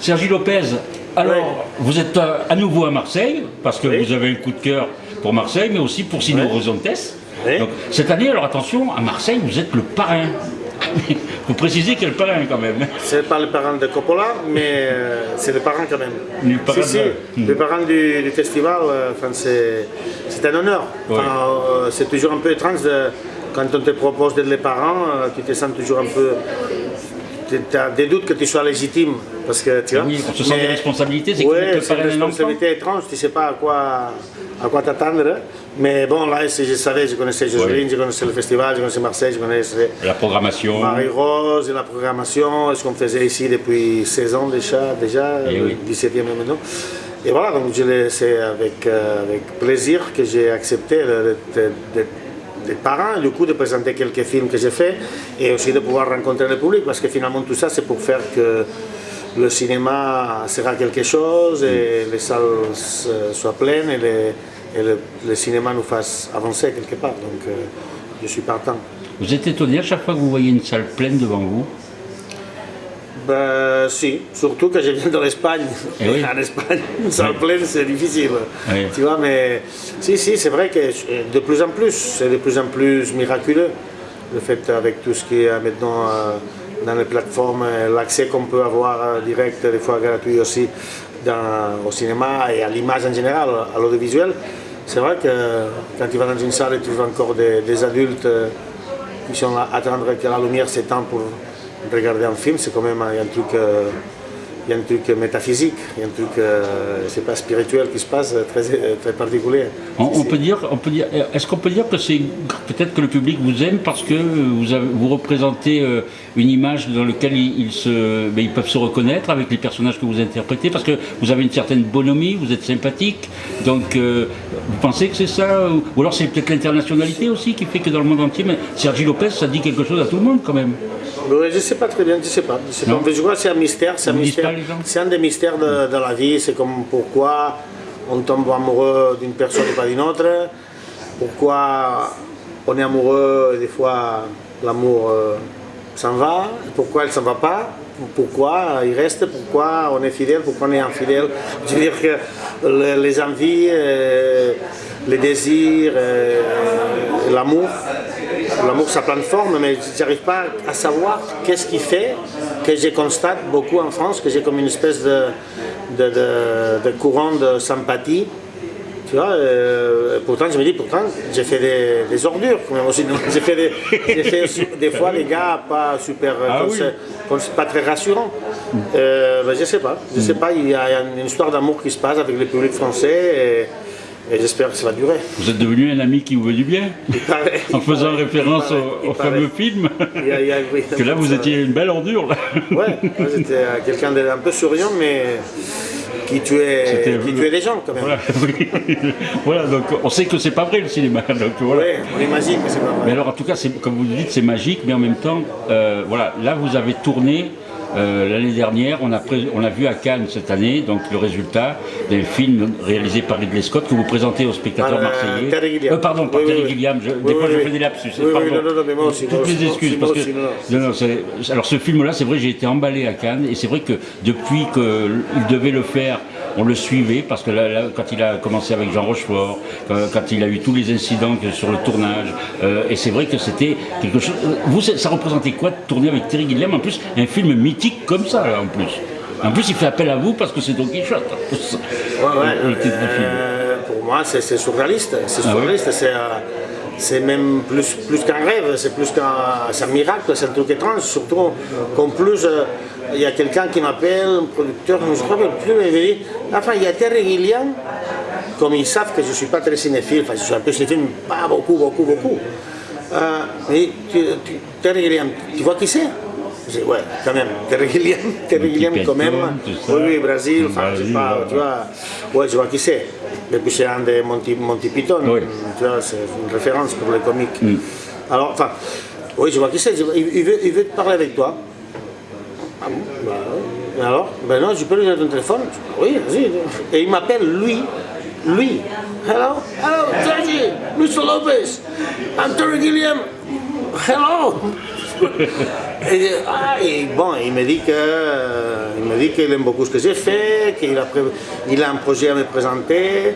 Sergi Lopez, alors vous êtes à, à nouveau à Marseille, parce que Oui. vous avez un coup de cœur pour Marseille, mais aussi pour Sino. Oui. Donc, cette année, alors attention, à Marseille, vous êtes le parrain. vous précisez quel parrain quand même. C'est pas le parent de Coppola, mais euh, c'est le parent quand même. Le parrain si, si, de- le parent du, du festival, euh, enfin, c'est un honneur. Enfin, euh, c'est toujours un peu étrange de- quand on te propose d'être les parents, euh, tu te sens toujours un peu. Tu as des doutes que tu sois légitime. Parce que, tu vois, Oui, on se sent des responsabilités, c'est ouais, c'est une responsabilité étrange, tu ne sais pas à quoi, à quoi t'attendre. Mais bon, là, je savais, je connaissais Joseline, Oui. je connaissais le festival, je connaissais Marseille, je connaissais La programmation. Marie-Rose la programmation, ce qu'on faisait ici depuis 16 ans déjà, déjà Eh oui. 17e maintenant. Et voilà, donc je l'ai- avec, euh, avec plaisir que j'ai accepté d'être parent, et du coup de présenter quelques films que j'ai faits et aussi de pouvoir rencontrer le public parce que finalement tout ça c'est pour faire que le cinéma sera quelque chose et les salles soient pleines et, les- et le, le cinéma nous fasse avancer quelque part. Donc euh, je suis partant. Vous êtes étonné à chaque fois que vous voyez une salle pleine devant vous Ben si, surtout que je viens de l'Espagne. Eh oui. En Espagne, une salle Oui. pleine, c'est difficile. Oui. Tu vois, mais si, si, c'est vrai que de plus en plus, c'est de plus en plus miraculeux. Le fait avec tout ce qui est maintenant euh, dans les plateformes, euh, l'accès qu'on peut avoir euh, direct, des fois gratuit aussi, dans- au cinéma et à l'image en général, à l'audiovisuel. C'est vrai que quand tu vas dans une salle et tu vois encore des, des adultes euh, qui sont là à attendre que la lumière s'étend pour regarder un film, c'est quand même il y a un truc, euh, il y a un truc métaphysique, il y a un truc, euh, c'est pas spirituel qui se passe, euh, très, très particulier. On, peut dire, on peut dire, est-ce qu'on peut dire que c'est peut-être que le public vous aime parce que vous, avez- vous représentez une image dans laquelle ils, ils se, ben, ils peuvent se reconnaître avec les personnages que vous interprétez parce que vous avez une certaine bonhomie, vous êtes sympathique. Donc, euh, vous pensez que c'est ça ou, ou alors c'est peut-être l'internationalité aussi qui fait que dans le monde entier, mais Sergi Lopez, ça dit quelque chose à tout le monde quand même. Ouais, je ne sais pas très bien, je ne sais pas. Je, sais Non. pas. je crois que c'est un mystère. C'est un, mystère. un des mystères de, de la vie. C'est comme pourquoi on tombe amoureux d'une personne et pas d'une autre. Pourquoi on est amoureux et des fois l'amour euh, s'en va. Pourquoi elle ne s'en va pas. Pourquoi il reste, pourquoi on est fidèle, pourquoi on est infidèle. Je veux dire que le- les envies, euh, les désirs, euh, l'amour, L'amour, ça prend de forme, mais je n'arrive pas à savoir qu'est-ce qui fait que je constate beaucoup en France, que j'ai comme une espèce de, de, de- de courant de sympathie. Tu vois, euh, pourtant, je me dis, pourtant, j'ai fait des, des ordures, J'ai fait, des, fait fois des gars pas super, Ah oui. pas très rassurants. Euh, ben, je sais pas, je sais pas, il y a une histoire d'amour qui se passe avec le public français et, et j'espère que ça va durer. Vous êtes devenu un ami qui vous veut du bien paraît. en faisant référence paraît, au, fameux film. Il y a- il y a- oui, que là, vous étiez une belle ordure. Là. Ouais, j'étais euh, quelqu'un d'un peu souriant, mais qui tuait, qui tuait les gens quand même. Voilà, oui. Voilà, donc on sait que c'est pas vrai le cinéma. Donc voilà. Ouais, on imagine que c'est pas Mais vrai. alors en tout cas, comme vous le dites, c'est magique, mais en même temps, euh, voilà, là vous avez tourné euh, l'année dernière, on a, on a vu à Cannes cette année, donc le résultat d'un film réalisé par Ridley Scott que vous présentez aux spectateurs Par, euh, marseillais. Terry Gilliam. Euh, pardon, par Oui, Terry oui. Gilliam. Je- Oui, des fois, je fais des lapsus. Pardon. non, non, non, mais moi aussi, moi Toutes les excuses. parce que, non, alors ce film-là, c'est vrai, j'ai été emballé à Cannes, et c'est vrai que depuis qu'il devait le faire, on le suivait, parce que là, là, quand il a commencé avec Jean Rochefort, quand, quand il a eu tous les incidents sur le tournage, euh, et c'est vrai que c'était quelque chose. euh, Vous, ça représentait quoi de tourner avec Terry Gilliam En plus, un film mythique comme ça, là, en plus? En plus, il fait appel à vous parce que c'est Don Quichotte. Ouais, ouais, euh, pour moi, c'est c'est surréaliste. C'est Ah oui surréaliste. C'est euh, c'est même plus, plus qu'un rêve, c'est plus qu'un miracle, c'est un truc étrange. Surtout qu'en plus, euh, il y a quelqu'un qui m'appelle, un producteur, je ne me rappelle plus, mais il dit Enfin, il y a Terry Gilliam, comme ils savent que je ne suis pas très cinéphile, enfin, je suis un peu cinéphile, pas beaucoup, beaucoup, beaucoup. Euh, Terry Gilliam, tu vois qui c'est? Ouais, quand même, Terry Gilliam, Terry Gilliam quand même. Oui, oui, Brésil, enfin, je sais Brésil, pas, ouais. tu vois. Ouais, je vois qui c'est. Un des Monty, Monty Python. Oui. Tu vois, c'est une référence pour les comiques. Alors, enfin, oui, je vois qui c'est. Il, veut, il veut te parler avec toi. Ah bon? Bah, ouais. Alors? Ben non, je peux lui donner ton téléphone? Oui, vas-y. Et il m'appelle lui. Lui. Hello, hello, Sergi, Mr. Lopez. I'm Terry Gilliam. Hello. Et, ah, et bon, il me dit me qu'il aime beaucoup ce que j'ai fait, qu'il a, il a un projet à me présenter,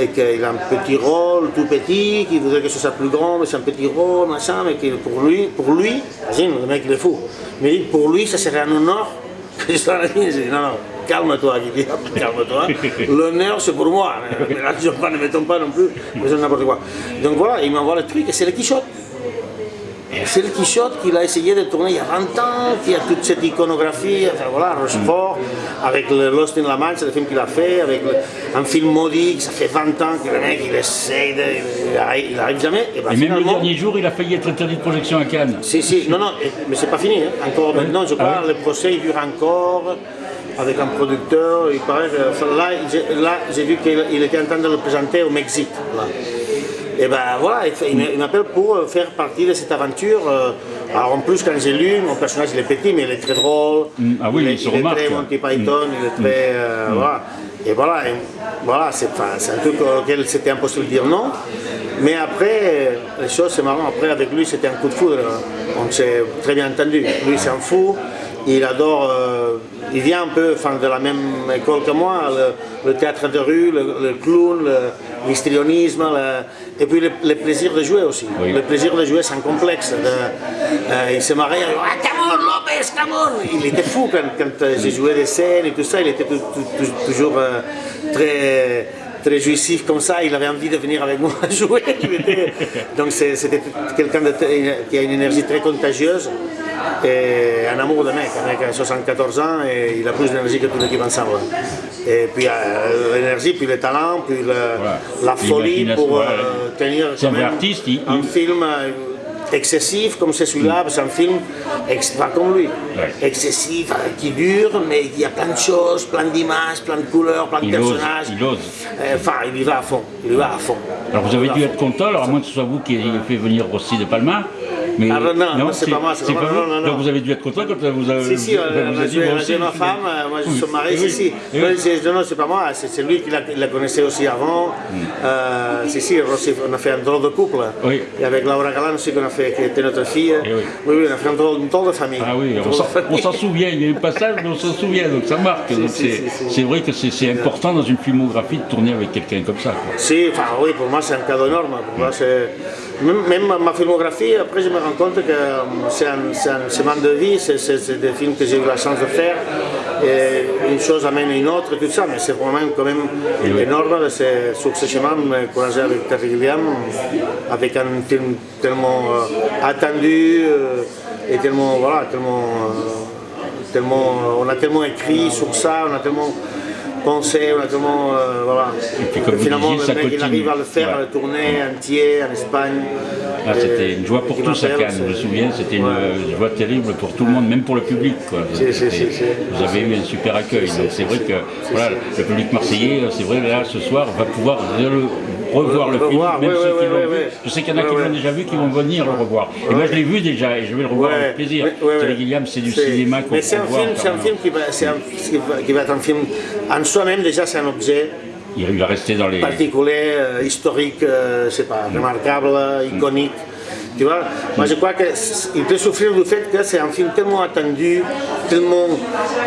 et qu'il a un petit rôle tout petit, qu'il voudrait que ce soit plus grand, mais c'est un petit rôle, machin, mais que pour lui, pour lui, le mec il est fou, mais pour lui ça serait un honneur que je sois non, non, calme-toi, calme-toi, l'honneur c'est pour moi, mais là je ne mettons pas non plus, mais c'est n'importe quoi. Donc voilà, il m'envoie le truc, et c'est le Quichotte. C'est le Quichotte qu'il a essayé de tourner il y a 20 ans, qui a toute cette iconographie, enfin voilà, Rochefort, avec Lost in La Mancha, le film qu'il a fait, avec le- un film maudit, ça fait 20 ans que le mec il essaye, de, il, arrive, il arrive jamais, et ben Et même le dernier jour, il a failli être interdit de projection à Cannes. Si, si, non, non, mais c'est pas fini, hein. encore maintenant, je crois, Ah le procès il dure encore, avec un producteur, il paraît là, j'ai- vu qu'il il était en train de le présenter au Mexique, là. Et ben voilà, il m'appelle pour euh, faire partie de cette aventure. euh, Alors en plus, quand j'ai lu, mon personnage il est petit, mais il est très drôle. ah oui, il, est, il se est remarque, très. Monty Python, il est très. euh, Voilà. Et voilà, voilà c'est un truc auquel c'était impossible de dire non. Mais après, les choses, c'est marrant, après avec lui, c'était un coup de foudre. On s'est très bien entendu. Lui, c'est un fou. Il adore, euh, il vient un peu enfin, de la même école que moi, le, le théâtre de rue, le, le clown, l'histrionisme, le- et puis le, plaisir de jouer aussi. Oui. Le plaisir de jouer sans complexe. de- euh, il se marrait, ah, come on, Lopez, come on Il était fou quand, quand euh, j'ai joué des scènes et tout ça, il était tou- tou- tou- toujours euh, très très jouissif comme ça, il avait envie de venir avec moi jouer. Donc c'était quelqu'un qui a une énergie très contagieuse et un amour de mec. Un mec a 74 ans et il a plus d'énergie que toute l'équipe ensemble. Et puis euh, l'énergie, puis le talent, puis le- la folie pour euh, voilà. tenir quand même artiste, il- un il- film euh, excessif comme c'est celui-là, c'est un film pas comme lui, Ouais. excessif, euh, qui dure, mais il y a plein de choses, plein d'images, plein de couleurs, plein de Il ose, personnages. il ose. Euh, Enfin, il y va à fond, il y va à fond. Alors vous avez dû être content, alors à moins que ce soit vous qui ayez fait venir Rossi de Palma. Mais Ah, non, non, c'est pas moi, c'est pas moi, vous. non, non, non. Donc vous avez dû être content quand vous avez. Si, si, on a avez dit, on a ma femme, euh, moi je suis marié, Oui, si, si. oui. Non, c'est- non, c'est pas moi, c'est lui qui la, la connaissait aussi avant. Euh, si, si, on a fait un drôle de couple. Oui. Et avec Laura Galan aussi, qu'on a fait, qui était notre fille. Eh oui. oui, oui, on a fait un drôle, une drôle de famille. Ah oui, on s'en- souvient, il y a eu passage, mais on s'en souvient, donc ça marque. C'est vrai que c'est important dans une filmographie de tourner avec quelqu'un comme ça. Si, enfin oui, pour moi c'est un cadeau énorme. Pour moi, c'est... Même, ma- ma filmographie, après je me rends compte que euh, c'est un, un chemin de vie, c'est, des films que j'ai eu la chance de faire. Et une chose amène une autre, et tout ça, mais c'est vraiment quand même oui. énorme sur ce chemin me courager avec Terry Gilliam, avec un film tellement euh, attendu euh, et tellement, voilà, tellement, euh, tellement, on a tellement écrit sur ça, on a tellement on a tellement, euh, voilà. puis, comme Et finalement, disiez, ça le mec, il continue. arrive à le faire, à Ouais. le tourner entier en Espagne. Ah, Et- c'était une joie pour et tous à Cannes, je me souviens, c'était une Ouais. joie terrible pour tout le monde, même pour le public. quoi. Vous avez eu un super accueil, donc c'est vrai que voilà, le public marseillais, c'est vrai, là, ce soir, va pouvoir revoir le film, même ceux qui l'ont vu. Je sais qu'il y en a qui l'ont déjà vu, qui vont venir le revoir. Et moi, je l'ai vu déjà, et je vais le revoir avec plaisir. Terry. Gilliam, c'est du cinéma qu'on Mais c'est un film, c'est un quand film qui va, c'est un- qui va- qui va être un film en soi-même déjà c'est un objet Il il va rester dans les... particulier, euh, historique, euh, pas, remarquable, euh, iconique. Tu vois, moi je crois qu'il peut souffrir du fait que c'est un film tellement attendu, tellement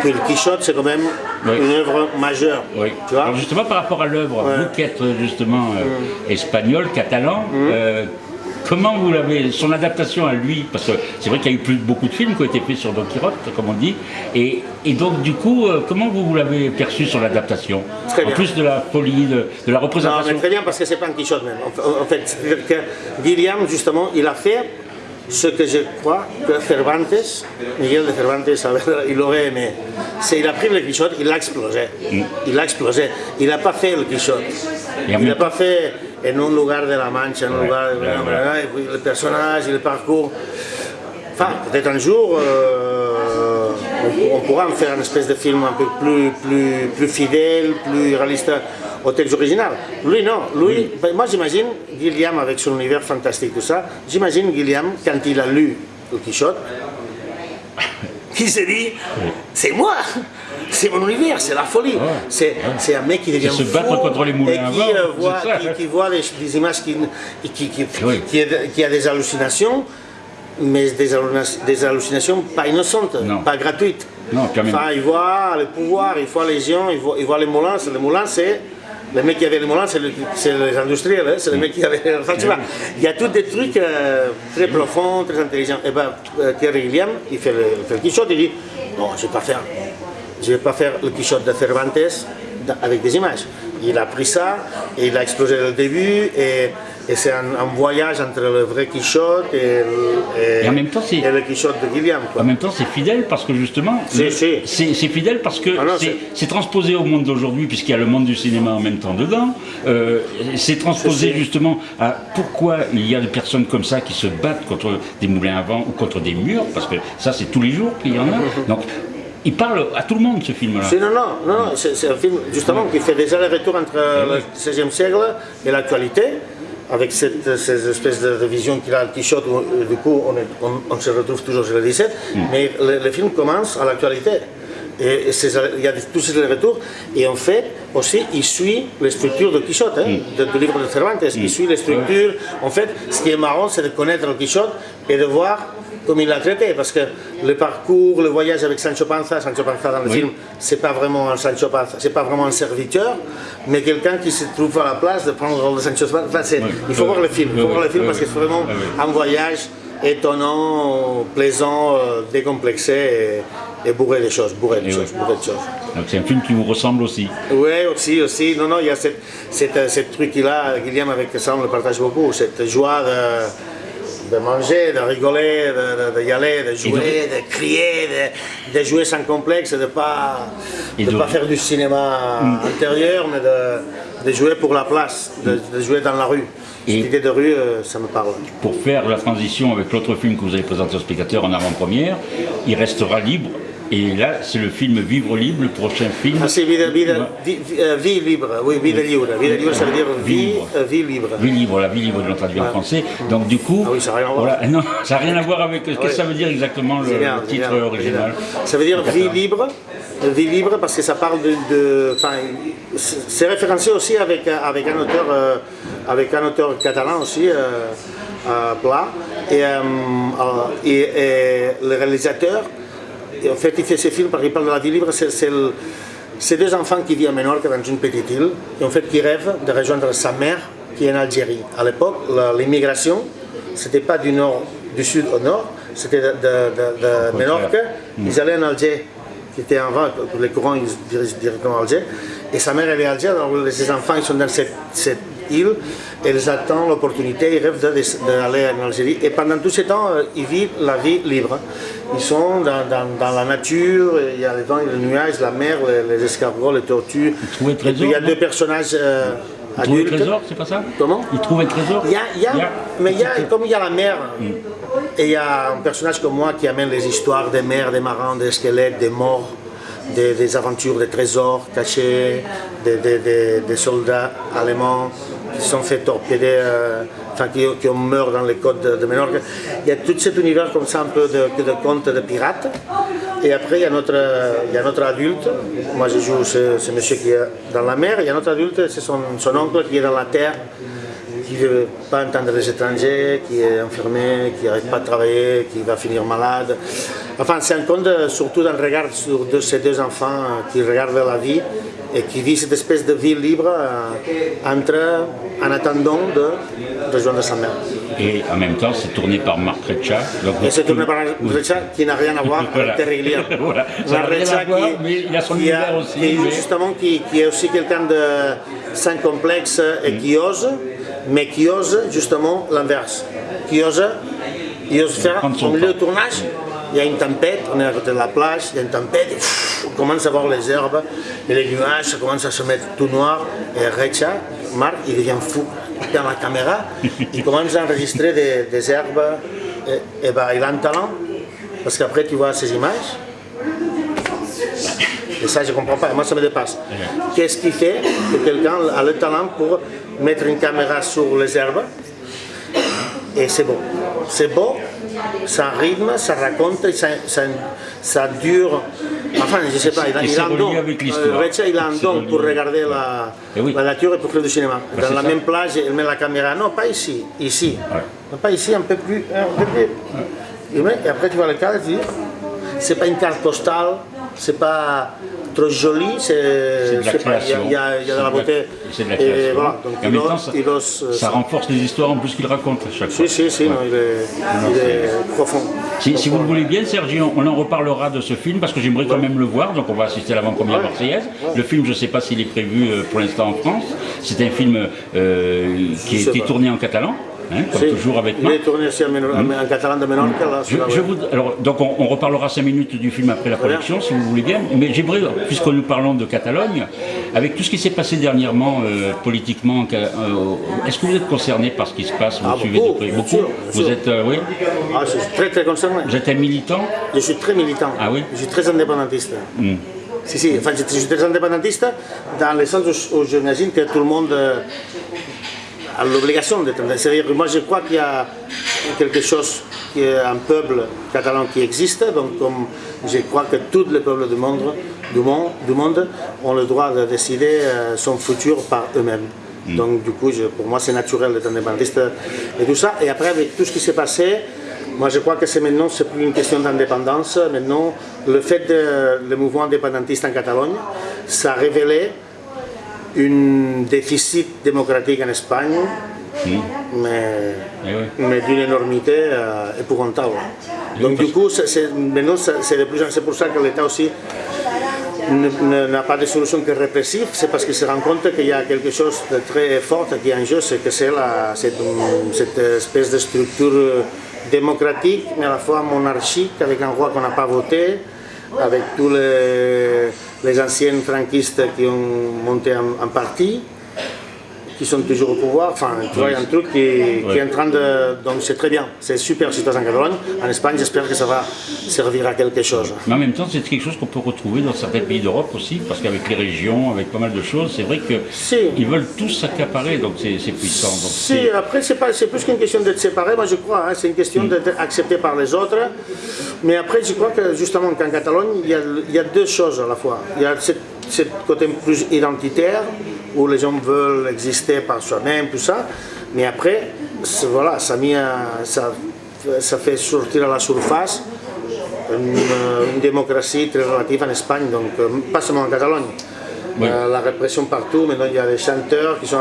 que le Quichotte c'est quand même Oui. une œuvre majeure. Oui. Tu vois Alors justement par rapport à l'œuvre, vous qui êtes justement euh, espagnol, catalan, euh, comment vous l'avez, son adaptation à lui, parce que c'est vrai qu'il y a eu plus, beaucoup de films qui ont été faits sur Don Quirote, comme on dit, et, et donc du coup, euh, comment vous, vous l'avez perçu sur l'adaptation Très En bien. plus de la folie, de, de la Non, représentation. mais très bien parce que c'est pas un Quichotte même. En, en fait, c'est-à-dire que Guillaume, justement, il a fait ce que je crois que Cervantes, Miguel de Cervantes, il aurait aimé. C'est il a pris le Quichotte, il l'a explosé. Il l'a explosé. Il n'a pas fait le Quichotte. Il n'a pas fait en un lugar de la Mancha, en un lugar de le personnage, le parcours. Enfin, peut-être un jour, euh, on, on pourra en faire une espèce de film un peu plus, plus, plus fidèle, plus réaliste au texte original. Lui, non. Lui, ben, moi, j'imagine Guillaume avec son univers fantastique, tout ça. J'imagine Guillaume, quand il a lu le Quichotte, qui s'est dit c'est moi c'est mon univers, c'est la folie. C'est, un mec qui devient se fou battre contre les moulins et qui, euh, c'est voit, ça. qui, qui voit des, des images qui, qui, qui, Oui. qui, a, qui des hallucinations. mais des, hallucina- des hallucinations pas innocentes, Non. pas gratuites. Non, quand même. Enfin, il voit le pouvoir, il voit les gens, il voit, il voit les moulins. Les moulins, c'est. Les mecs qui avaient les moulins, c'est le- les industriels, hein, c'est les mecs qui avaient. Enfin, tu vois, il y a tous des trucs euh, très profonds, très intelligents. Et ben, euh, Thierry Gilliam, il fait le, fait le Quichotte, il dit Non, je ne vais pas faire. Je vais pas faire le Quichotte de Cervantes avec des images. Il a pris ça et il a explosé le début. Et, et c'est un, un voyage entre le vrai Quichotte et, le- et- Et en même temps, c'est- et le Quichotte de quoi. En même temps, c'est fidèle parce que justement, c'est fidèle parce que Ah c'est- transposé au monde d'aujourd'hui puisqu'il y a le monde du cinéma en même temps dedans. Euh, c'est transposé justement à pourquoi il y a des personnes comme ça qui se battent contre des moulins à vent ou contre des murs parce que ça, c'est tous les jours qu'il y en a. Donc, il parle à tout le monde ce film-là. Non, non, non, non, c'est un film justement qui fait déjà le retour entre le XVIe siècle et l'actualité, avec cette, ces espèces de, de vision qu'il a le où euh, du coup on, est- on- on se retrouve toujours sur le 17, mais le, le film commence à l'actualité. Et, il y a tous ces retours, et en fait, aussi, il suit les structures de Quichotte, hein, de- du livre de Cervantes. Il suit les structures. En fait, ce qui est marrant, c'est de connaître le Quichotte et de voir comme il l'a traité, parce que le parcours, le voyage avec Sancho Panza, Sancho Panza dans le Oui. film, c'est pas vraiment un Sancho Panza, c'est pas vraiment un serviteur, mais quelqu'un qui se trouve à la place de prendre le rôle de Sancho Panza. Enfin, il faut Oui. voir le film, il faut voir le film parce que c'est vraiment un voyage étonnant, plaisant, euh, décomplexé et, et bourré de choses, bourré de choses, bourré de choses. Donc, c'est un film qui vous ressemble aussi. Oui, aussi, aussi. Non, non, il y a cette, cette, cette truc-là, Guillaume, avec ça, on le partage beaucoup, cette joie de, de manger, de rigoler, de, de- aller, de jouer, de, crier, de, jouer sans complexe, de ne pas, de pas faire du cinéma intérieur, mais de, de jouer pour la place, de jouer dans la rue. Et- Cette idée de rue, euh, ça me parle. Pour faire la transition avec l'autre film que vous avez présenté aux spectateurs en avant-première, il restera libre. Et là, c'est le film Vivre libre, le prochain film. Ah, c'est vie, euh, vie libre, oui, vie de libre. Vie de libre, ça veut dire vie, Libre. euh, vie libre. Vie libre, la vie libre de l'ont traduit en français. Donc du coup, Ah oui, ça n'a rien à voir. voilà, non, ça n'a rien à voir avec ce que oui. ça veut dire exactement le, titre original. Ça veut dire vie libre, vie libre parce que ça parle de, enfin, c'est c'est référencé aussi avec avec un auteur euh, avec un auteur catalan aussi, euh, euh, Pla, et, euh, et, et le réalisateur, en fait, il fait ce film parce qu'il parle de la vie libre. C'est le- deux enfants qui vivent à Menorca dans une petite île et en fait qui rêvent de rejoindre sa mère qui est en Algérie. À l'époque, l'immigration, c'était pas du nord, du sud au nord, c'était de, de, Menorca. Ils allaient en Alger, qui était en vent, les courants ils dirigent directement à Alger. Et sa mère elle est à Alger, alors ses enfants ils sont dans cette, cette île, ils attendent l'opportunité, ils rêvent d'aller en Algérie. Et pendant tout ce temps, euh, ils vivent la vie libre. Ils sont dans, dans- dans la nature, il y a les vents et les nuages, la mer, les, les escargots, les tortues. trouvent un Et puis il y a trésor, deux personnages euh, Il trouve un adultes. trésor, c'est pas ça Comment Il trouve un trésor il y a, il y a- mais il y a, comme il y a la mer, et il y a un personnage comme moi qui amène les histoires des mers, des marins, des squelettes, des morts, des, des aventures, des trésors cachés, des, des- des- des soldats allemands qui sont fait torpéder, euh, enfin qui, qui meurt dans les côtes de, de. Il y a tout cet univers comme ça, un peu de, de contes de pirates. Et après, il y a notre, il y a notre adulte. Moi, je joue ce, ce monsieur qui est dans la mer. Il y a notre adulte, c'est son, son oncle qui est dans la terre qui ne veut pas entendre les étrangers, qui est enfermé, qui n'arrête pas de travailler, qui va finir malade. Enfin, c'est un conte surtout d'un regard sur ces deux enfants euh, qui regardent la vie et qui vivent cette espèce de vie libre euh, entre, en attendant de rejoindre sa mère. Et en même temps, c'est tourné par Marc Reccia. Et c'est tourné par un Recha qui n'a rien à voir Voilà. avec Terry Gilliam. Voilà. Voir, mais il a son qui aussi, qui est mais- justement qui, qui est aussi quelqu'un de sans complexe et qui ose, mais qui ose justement l'inverse. Qui ose, il ose faire au milieu du tournage. Il y a une tempête, on est à côté de la plage, il y a une tempête, on commence à voir les herbes, et les nuages, ça commence à se mettre tout noir, et Recha, Marc, il devient fou. Il prend la caméra, il commence à enregistrer des, herbes, et, et ben, il a un talent, parce qu'après tu vois ces images, et ça, je ne comprends pas. Moi, ça me dépasse. Qu'est-ce qui fait que quelqu'un a le talent pour mettre une caméra sur les herbes? Et c'est beau. C'est beau, ça rythme, ça raconte, ça, ça, ça dure. Enfin, je ne sais pas, il. Euh, il a un C'est don relié. pour regarder la, Eh oui. la nature et pour faire du cinéma. Bah, Dans la ça. même plage, il met la caméra. Non, pas ici, ici. Ouais. Pas ici, un peu plus. Un peu plus. Et après, tu vois le cadre et tu dis, c'est pas une carte postale, c'est pas trop joli, c'est de la création. Il y, a, y a de la beauté. C'est de la Et création. voilà, donc Et en il même temps, ose- ça, il ose, euh, ça renforce les histoires en plus qu'il raconte à chaque fois. Si, si, si, non, il est, il est profond. Si, si vous le voulez bien, Sergi, on, on en reparlera de ce film parce que j'aimerais quand même le voir. Donc on va assister à l'avant-première marseillaise. Le film, je ne sais pas s'il est prévu euh, pour l'instant en France. C'est un film euh, qui a été tourné en catalan, hein, comme Si, toujours avec Il est tourné aussi en, Ménor- en catalan de Menorca, là, Je, je ouais. vous- alors, donc on, on reparlera cinq minutes du film après la projection, si vous voulez bien. Mais j'aimerais, puisque nous parlons de Catalogne, avec tout ce qui s'est passé dernièrement euh, politiquement, euh, est-ce que vous êtes concerné par ce qui se passe? Vous Ah, suivez beaucoup, de près beaucoup sûr, Vous êtes, euh, oui Ah, je suis très très concerné. Vous êtes un militant? Je suis très militant. Ah oui? Hmm. Je suis très indépendantiste. Si, si, enfin, je, je suis très indépendantiste dans le sens où, où j'imagine que tout le monde a l'obligation d'être indépendant. C'est-à-dire que moi je crois qu'il y a quelque chose, qui est un peuple catalan qui existe, donc comme je crois que tous les peuples du monde, du monde, du monde ont le droit de décider euh, son futur par eux-mêmes. Donc du coup, je- pour moi c'est naturel d'être indépendantiste et tout ça. Et après avec tout ce qui s'est passé, moi, je crois que c'est maintenant, c'est plus une question d'indépendance. Maintenant, le fait de le mouvement indépendantiste en Catalogne, ça a révélé un déficit démocratique en Espagne, mais, Eh oui. mais d'une énormité euh, épouvantable. Donc, du coup, c'est- c'est- de plus pour ça que l'État aussi n'a pas de solution que répressive, c'est parce qu'il se rend compte qu'il y a quelque chose de très fort qui est en jeu, c'est que c'est cette, cette espèce de structure démocratique, mais à la fois monarchique, avec un roi qu'on n'a pas voté, avec tous les, les anciens franquistes qui ont monté un, un parti, qui sont toujours au pouvoir. Enfin, tu vois, il y a un truc qui, qui est en train de... Donc c'est très bien, c'est super si tu en Catalogne. En Espagne, j'espère que ça va servir à quelque chose. Mais en même temps, c'est quelque chose qu'on peut retrouver dans certains pays d'Europe aussi, parce qu'avec les régions, avec pas mal de choses, c'est vrai qu'ils Si. veulent tous s'accaparer, donc c'est puissant. Donc Si, après, c'est plus qu'une question d'être séparé, moi je crois, hein, c'est une question d'être accepté par les autres. Mais après, je crois que justement qu'en Catalogne, il y, a, il y a deux choses à la fois. Il y a ce côté plus identitaire, où les gens veulent exister par soi-même, tout ça. Mais après, voilà, ça, mis ça, ça fait sortir à la surface une, une démocratie très relative en Espagne, donc euh, pas seulement en Catalogne. Oui. Euh, la répression partout, maintenant il y a des chanteurs qui sont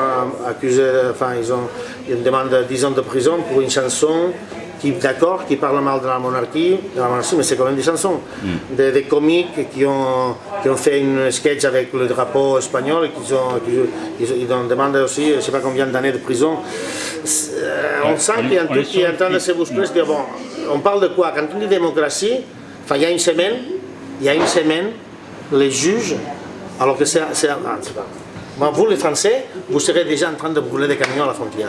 accusés, enfin ils ont une demande de 10 ans de prison pour une chanson qui, d'accord, qui parle mal de la monarchie, de la monarchie mais c'est quand même des chansons. Des, des comiques qui ont, qui ont fait une sketch avec le drapeau espagnol et qui ont, qui- ils, ils aussi, je ne sais pas combien d'années de prison. Euh, on sent qu'il y a un truc qui est en train de se bousculer, se dire, bon, on parle de quoi? Quand on dit démocratie, enfin il y a une semaine, il y a une semaine, les juges, alors que c'est... ah, Bon, vous les Français, vous serez déjà en train de brûler des camions à la frontière.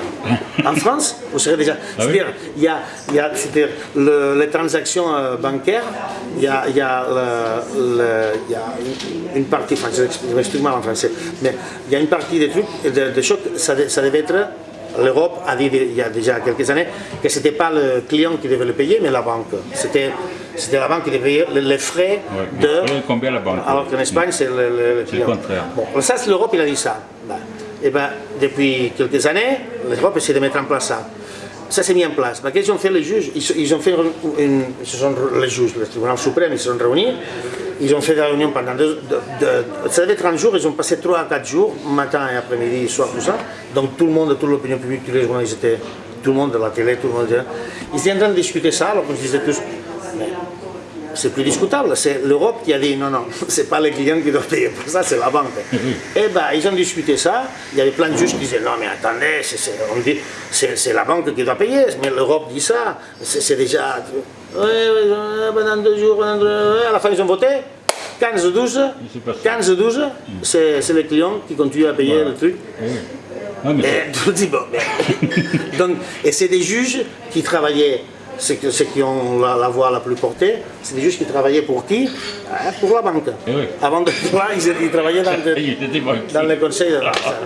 En France, vous serez déjà... Ah oui C'est-à-dire, il y a, il y a le- les transactions euh, bancaires, il y a, il y a, le- le- il y a une- partie, enfin je m'explique mal en français, mais il y a une partie des trucs, des, des choses, ça, de- ça devait être L'Europe a dit il y a déjà quelques années que ce n'était pas le client qui devait le payer, mais la banque. C'était c'était la banque qui devait les- frais Ouais, de. à la banque. Alors qu'en Espagne, c'est le, le- le contraire. Bon, ça, c'est l'Europe, il a dit ça. Ben, et ben, depuis quelques années, l'Europe essaie de mettre en place ça. Ça s'est mis en place. Ben, Qu'est-ce qu'ils ont fait les juges? Ils, ont fait une, une- ils se sont, les juges, le tribunal suprême, ils se sont réunis. Ils ont fait des réunions pendant deux, deux- deux- ça devait être un jour, ils ont passé trois à quatre jours, matin et après-midi, soir, tout ça. Donc tout le monde, toute l'opinion publique, tous les journalistes étaient, tout le monde de la télé, tout le monde Ils étaient en train de discuter ça, alors qu'on se disait tous, mais c'est plus discutable. C'est l'Europe qui a dit non, non, c'est pas les clients qui doivent payer pour ça, c'est la banque. Et ben, ils ont discuté ça. Il y avait plein de juges qui disaient non, mais attendez, c'est, la banque qui doit payer. Mais l'Europe dit ça. C'est, déjà. Ouais, ouais, pendant deux jours, pendant deux- à la fin, ils ont voté. 15-12, s'est passé. 15-12, c'est, les clients qui continuent à payer le truc. Ouais, mais c'est- Et tu te dis, bon, mais- Donc, et c'est des juges qui travaillaient, ceux, ceux qui ont la, la voix la plus portée, c'est des juges qui travaillaient pour qui Hein, Pour la banque. Eh oui. Avant de là, ils, ils travaillaient dans, était les conseils,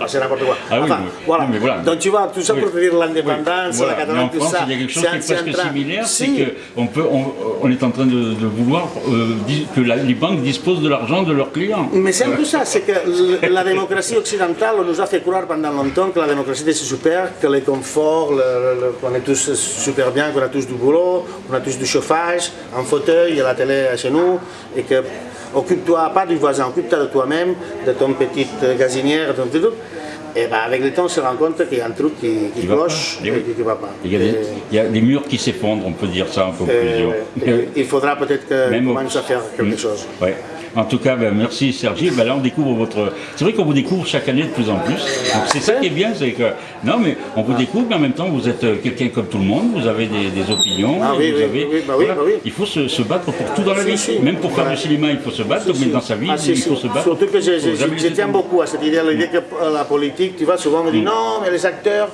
c'est n'importe quoi. Ah oui, mais- voilà. oui, mais voilà. Donc tu vois, tout ça pour te dire l'indépendance, Voilà. la en tout France, ça. il y a quelque chose c'est qui est un- c'est presque un train. similaire, c'est Si. qu'on peut, on, on est en train de, de vouloir euh, que la- les banques disposent de l'argent de leurs clients. Mais c'est un peu ça, c'est que la démocratie occidentale, on nous a fait croire pendant longtemps que la démocratie c'est super, que les conforts, le- le- qu'on est tous super bien, qu'on a tous du boulot, on a tous du chauffage, un fauteuil, il y a la télé chez nous, et que occupe-toi pas du voisin, occupe-toi de toi-même, de ton petite gazinière, de ton petit truc. Et ben avec le temps, on se rend compte qu'il y a un truc qui, cloche. Eh et qui ne va pas. Il y, a des, Et- il y a des murs qui s'effondrent, on peut dire ça en conclusion. et- et il faudra peut-être que commence à faire quelque Mm. chose. Ouais. En tout cas, ben, merci Sergi. Ben, là, on découvre votre. C'est vrai qu'on vous découvre chaque année de plus en plus. Donc, C'est ça qui est bien, c'est que non, mais on vous découvre, mais en même temps, vous êtes euh, quelqu'un comme tout le monde. Vous avez des, des opinions. Ah oui, vous oui, avez- oui, bah oui, bah oui. Il faut se, se battre pour tout dans la Si, vie. si. Même pour faire Ouais. du cinéma, il faut se battre. mais dans sa vie, Ah, il faut se battre. Surtout que je, tiens beaucoup à cette idée, l'idée que la politique, tu vois, souvent on me dit non, mais les acteurs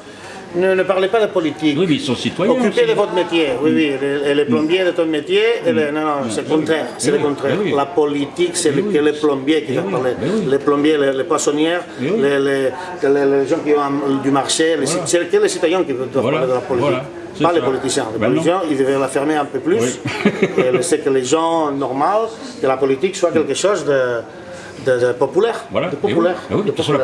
ne, ne parlez pas de politique. Oui, mais ils sont citoyens. Occupez de votre métier, oui, oui, et les plombiers de ton métier, les- non, non, c'est le contraire, c'est le contraire. oui, oui. La politique, c'est Oui, le- oui. que les plombiers qui oui. parler. Les plombiers, les, les poissonnières, les, les- gens qui ont du marché, c'est que les citoyens qui doivent Voilà, parler de la politique. voilà, c'est Pas les politiciens. Les Ben non. politiciens, ils devraient la fermer un peu plus laisser que les gens normaux, que la politique soit quelque chose de, de- de populaire. Voilà. De populaire. De populaire.